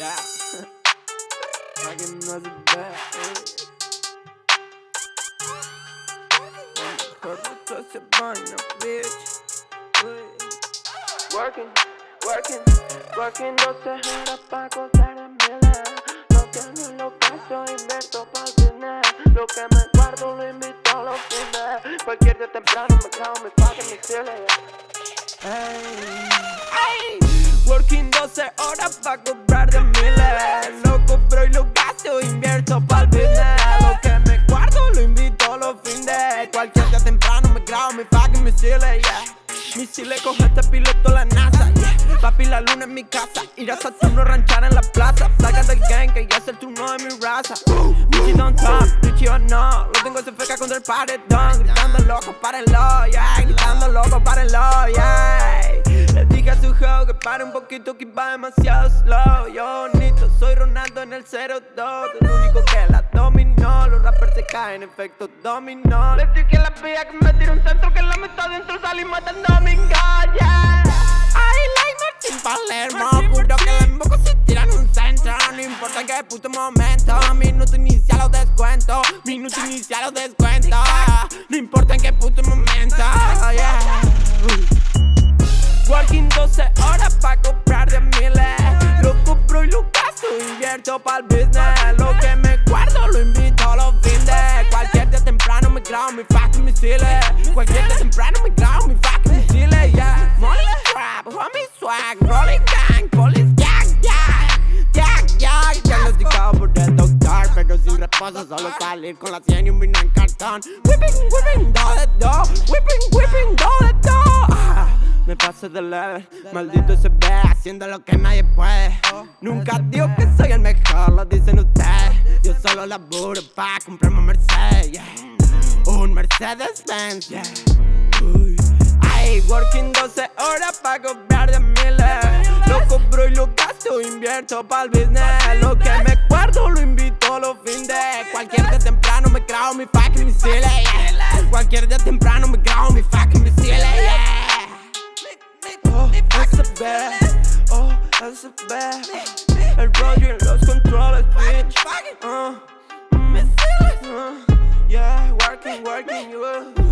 Yeah. Fucking no se ve. Mejor de todo ese baño, bitch. Working, working, working 12 horas pa' gozar en miles. Lo que no lo gasto, invierto pa'l business. Lo que me guardo lo invito a los fines. Cualquier día temprano me clavo me fucking misiles. Hey, hey. Working 12 horas pa' comprar misiles, yeah. Misiles coge este piloto la NASA, yeah. Papi la luna en mi casa, ir a Saturno ranchar en la plaza. Placa del gang que ya es el turno de mi raza. Richie don't top, Richie o no. Lo tengo se feca contra el paredón. Gritando loco, párenlo, yeah. Gritando loco, párenlo, yeah. Le dije a su juego que pare un poquito que va demasiado slow. Yo bonito, soy Ronaldo en el 0-2. El único caen, efecto dominó. Le dije a la pilla que me tire un centro que la meto dentro, salí matando a mi yeah. I like Martín Palermo. Juro que le emboco si tiran un centro. No importa en qué puto momento. Minuto inicial o descuento. Minuto inicial o descuento. No importa en qué puto momento. Yeah. Working 12 horas pa' comprar de miles Lo compro y lo gasto, invierto pa'l business Lo que me guardo lo invito los fines Cualquier día temprano me grabo mi fucking misiles Cualquier día temprano me grabo mi fucking misiles, yeah. Money trap, homie swag, rolling gang, police jack, jack Jack, jack, diagnosticado por el doctor Pero sin reposo, solo salir con la 100 y un vino en cartón. Whipping, whipping, do de do Whipping, whipping, do de do ah. Me pasé de leve, maldito se ve haciendo lo que nadie puede. Nunca digo que soy el mejor, lo dicen ustedes. Solo laburo pa' comprarme un Mercedes, yeah. Un Mercedes Benz, yeah. Uy. Ay, working 12 horas pa' comprar de miles. Lo compro y lo gasto, invierto pa'l business. Lo que me guardo lo invito a los fines. Cualquier día temprano me grabo mi fucking misiles, yeah. Cualquier día temprano me grabo mi fucking misiles, yeah. Oh, SB, oh, SB El rollo los controles bitch fucking. Uh, Miss Silly. Uh, yeah, working, working, you. Uh.